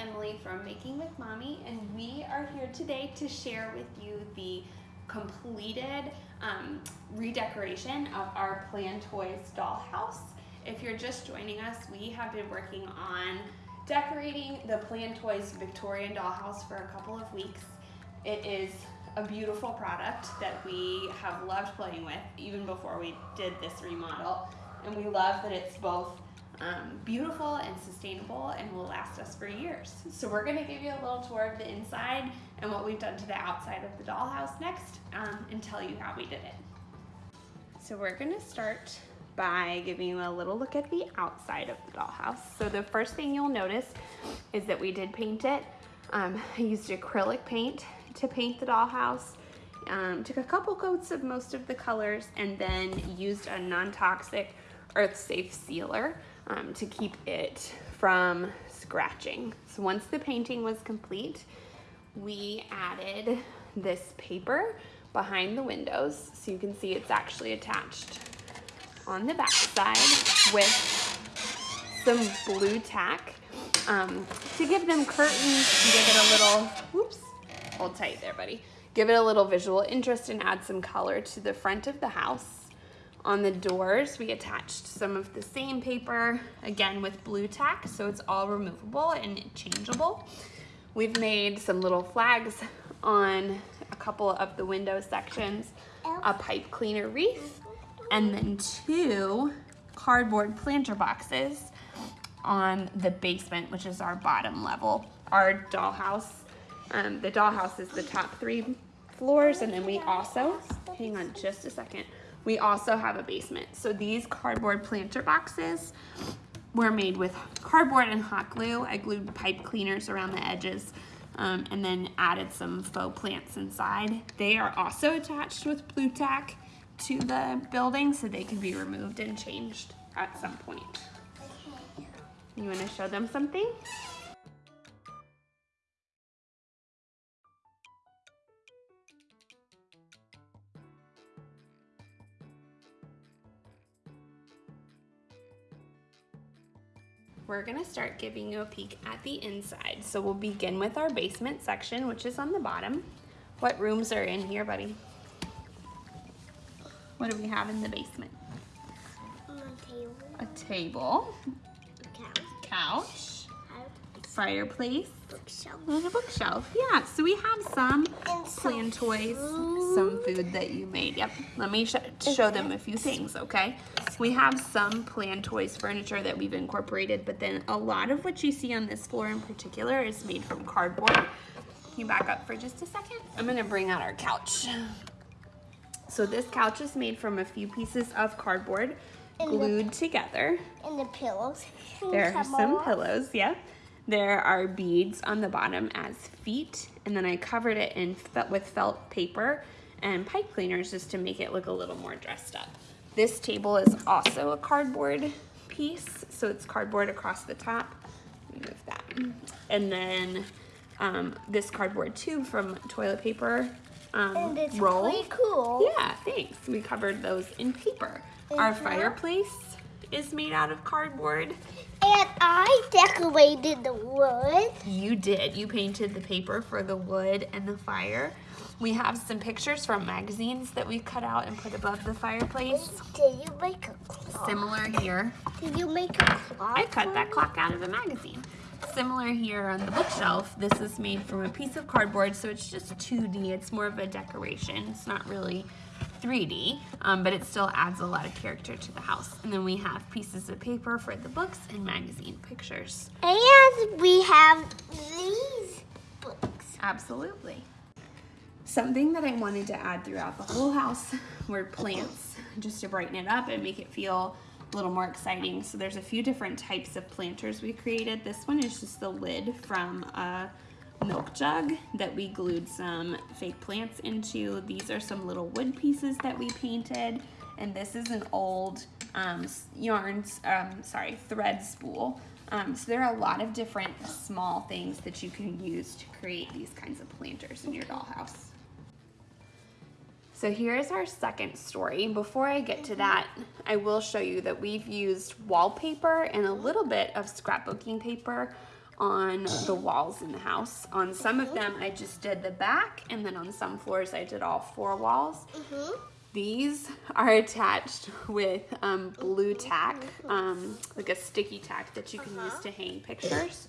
Emily from Making with Mommy, and we are here today to share with you the completed um, redecoration of our Plan Toys dollhouse. If you're just joining us, we have been working on decorating the Plan Toys Victorian dollhouse for a couple of weeks. It is a beautiful product that we have loved playing with even before we did this remodel. And we love that it's both um, beautiful and sustainable and will last us for years. So we're gonna give you a little tour of the inside and what we've done to the outside of the dollhouse next um, and tell you how we did it. So we're gonna start by giving you a little look at the outside of the dollhouse. So the first thing you'll notice is that we did paint it. Um, I used acrylic paint to paint the dollhouse. Um, took a couple coats of most of the colors and then used a non-toxic earth safe sealer um, to keep it from scratching. So once the painting was complete, we added this paper behind the windows. So you can see it's actually attached on the back side with some Blu Tack um, to give them curtains give it a little, whoops, hold tight there, buddy. Give it a little visual interest and add some color to the front of the house. On the doors, we attached some of the same paper, again with Blu Tack, so it's all removable and changeable. We've made some little flags on a couple of the window sections, a pipe cleaner wreath, and then two cardboard planter boxes on the basement, which is our bottom level. Our dollhouse, um, the dollhouse is the top three floors, and then we also, hang on just a second, we also have a basement. So these cardboard planter boxes were made with cardboard and hot glue. I glued pipe cleaners around the edges um, and then added some faux plants inside. They are also attached with Blu Tack to the building so they can be removed and changed at some point. You wanna show them something? We're gonna start giving you a peek at the inside. So we'll begin with our basement section, which is on the bottom. What rooms are in here, buddy? What do we have in the basement? A table. A table. A couch. Couch fireplace, bookshelf. and a bookshelf. Yeah, so we have some And plan some toys, food. some food that you made. Yep, let me sh show them a few things, okay? We have some Plan Toys furniture that we've incorporated, but then a lot of what you see on this floor in particular is made from cardboard. Can you back up for just a second? I'm gonna bring out our couch. So this couch is made from a few pieces of cardboard And the- glued together. And the pillows. There are some on. pillows, yeah. There are beads on the bottom as feet, and then I covered it in fe- with felt paper and pipe cleaners just to make it look a little more dressed up. This table is also a cardboard piece, so it's cardboard across the top. Move that. And then um, this cardboard tube from toilet paper um, And it's roll. pretty cool. Yeah, thanks. We covered those in paper. Our Mhm. fireplace is made out of cardboard. And I decorated the wood. You did. You painted the paper for the wood and the fire. We have some pictures from magazines that we cut out and put above the fireplace. Did you make a clock? Similar here. Did you make a clock? I cut that clock out of a magazine. Similar here on the bookshelf. This is made from a piece of cardboard, so it's just 2D. It's more of a decoration. It's not really 3D, um, but it still adds a lot of character to the house. And then we have pieces of paper for the books and magazine pictures. And we have these books. Absolutely. Something that I wanted to add throughout the whole house were plants, just to brighten it up and make it feel a little more exciting. So there's a few different types of planters we created. This one is just the lid from a milk jug that we glued some fake plants into. These are some little wood pieces that we painted. And this is an old um, yarns, um, sorry, thread spool. Um, so there are a lot of different small things that you can use to create these kinds of planters in your dollhouse. So here's our second story. Before I get to that, I will show you that we've used wallpaper and a little bit of scrapbooking paper on the walls in the house. On some of them, I just did the back, and then on some floors, I did all four walls. Mhm. These are attached with um, Blu Tack, um, like a sticky tack that you can use to hang pictures,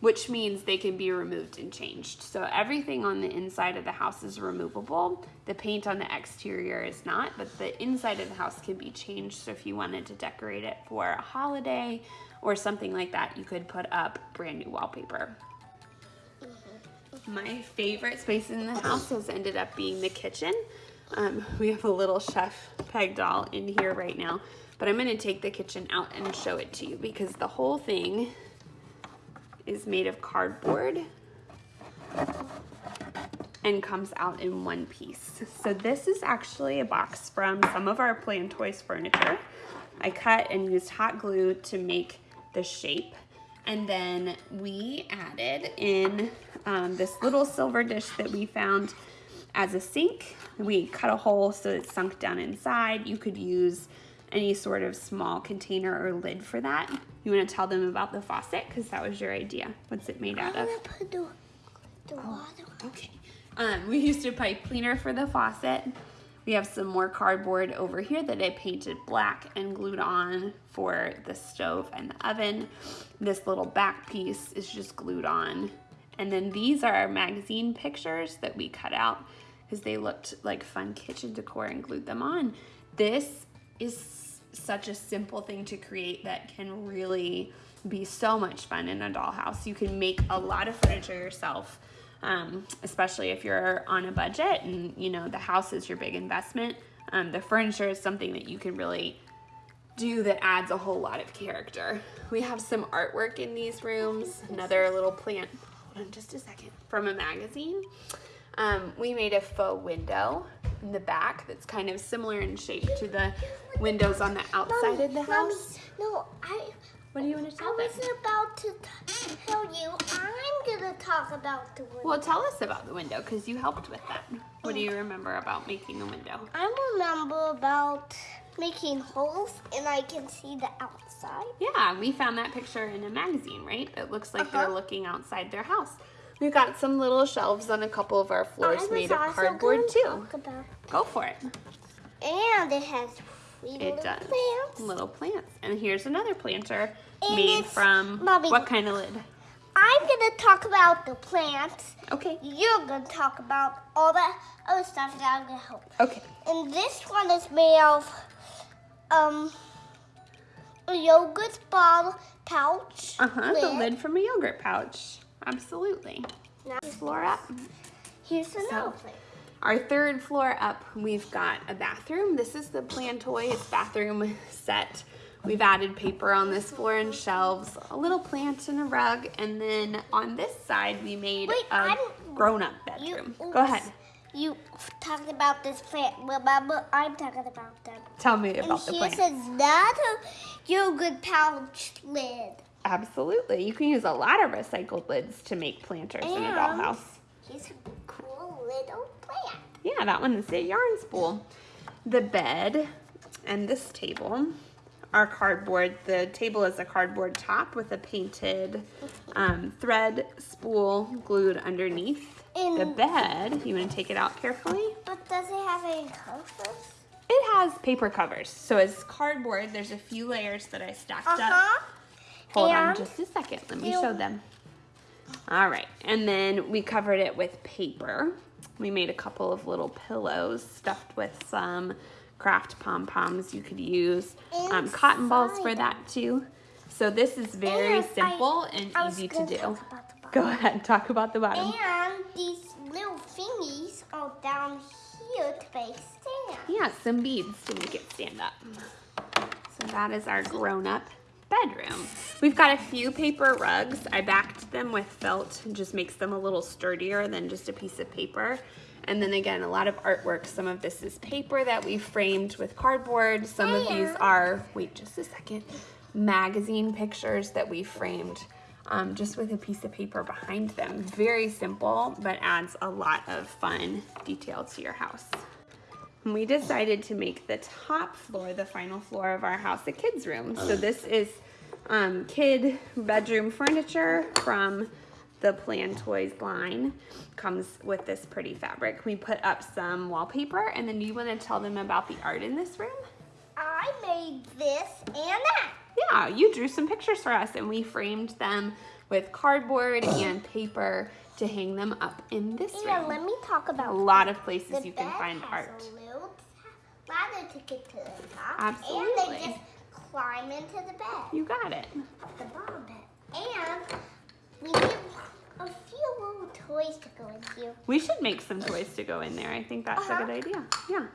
which means they can be removed and changed. So everything on the inside of the house is removable. The paint on the exterior is not, but the inside of the house can be changed. So if you wanted to decorate it for a holiday or something like that, you could put up brand new wallpaper. My favorite space in the house has ended up being the kitchen. Um, we have a little chef peg doll in here right now, but I'm gonna take the kitchen out and show it to you because the whole thing is made of cardboard and comes out in one piece. So this is actually a box from some of our Plan Toys furniture. I cut and used hot glue to make the shape. And then we added in um, this little silver dish that we found as a sink. We cut a hole so it sunk down inside. You could use any sort of small container or lid for that. You want to tell them about the faucet because that was your idea. What's it made out of? put the, the water. Okay. Um, we used a pipe cleaner for the faucet. We have some more cardboard over here that I painted black and glued on for the stove and the oven. This little back piece is just glued on. And then these are our magazine pictures that we cut out because they looked like fun kitchen decor and glued them on. This is such a simple thing to create that can really be so much fun in a dollhouse. You can make a lot of furniture yourself, um, especially if you're on a budget and you know the house is your big investment. Um, the furniture is something that you can really do that adds a whole lot of character. We have some artwork in these rooms. Another little plant. Hold on just a second. From a magazine. Um, we made a faux window in the back that's kind of similar in shape to the windows on the outside of the Mommy, house. No, I. What do you want to I tell them? was about to tell talk about the window. Well, tell us about the window because you helped with that. What do you remember about making the window? I remember about making holes and I can see the outside. Yeah, we found that picture in a magazine, right? It looks like they're Uh-huh. looking outside their house. We've got some little shelves on a couple of our floors I made of cardboard too. Talk about, Go for it. and it has It little does. plants. Little plants. And here's another planter And made from Mommy. what kind of lid? I'm gonna talk about the plants. Okay. You're gonna talk about all the other stuff that I'm gonna help. Okay. And this one is made of um a yogurt bottle pouch. Uh-huh. The lid from a yogurt pouch. Absolutely. Now, Floor up. here's another So- plant. Our third floor up, we've got a bathroom. This is the Plan Toys bathroom set. We've added paper on this floor and shelves, a little plant and a rug, and then on this side we made Wait, a grown-up You, bedroom. oops. Go ahead. You talked about this plant. Remember, I'm talking about them. Tell me about And the plant. another yogurt pouch lid. Absolutely. You can use a lot of recycled lids to make planters in a And- dollhouse. Here's a cool little plant. Yeah, that one is a yarn spool. The bed and this table are cardboard. The table is a cardboard top with a painted um, thread spool glued underneath. the bed, you want to take it out carefully? But does it have any covers? It has paper covers. So it's cardboard. There's a few layers that I stacked up. Uh-huh. Hold on just a second. Let me show them. All right. And then we covered it with paper. We made a couple of little pillows stuffed with some craft pom-poms you could use. Um, cotton balls for that too. So this is very And I- simple and I easy to do. talk about the bottom. Go ahead, talk about the bottom. And these little thingies are down here to make stand. Yeah, some beads to make it stand up. So that is our grown-up bedroom. We've got a few paper rugs. I backed them with felt. It just makes them a little sturdier than just a piece of paper. And then again, a lot of artwork. Some of this is paper that we framed with cardboard. Some of these are, wait just a second, magazine pictures that we framed um, just with a piece of paper behind them. Very simple, but adds a lot of fun detail to your house. And we decided to make the top floor, the final floor of our house, a kids' room. So this is um, kid bedroom furniture from the Plan Toys line. Comes with this pretty fabric. We put up some wallpaper, and then you want to tell them about the art in this room? I made this and that. Yeah, you drew some pictures for us, and we framed them with cardboard and paper to hang them up in this Yeah, room. let me talk about A lot of places you can find art. Ladder to get to the top. And Absolutely. they just climb into the bed, You got it. the bottom bed. And we need a few little toys to go in here. We should make some toys to go in there. I think that's a good uh-huh. idea. Yeah.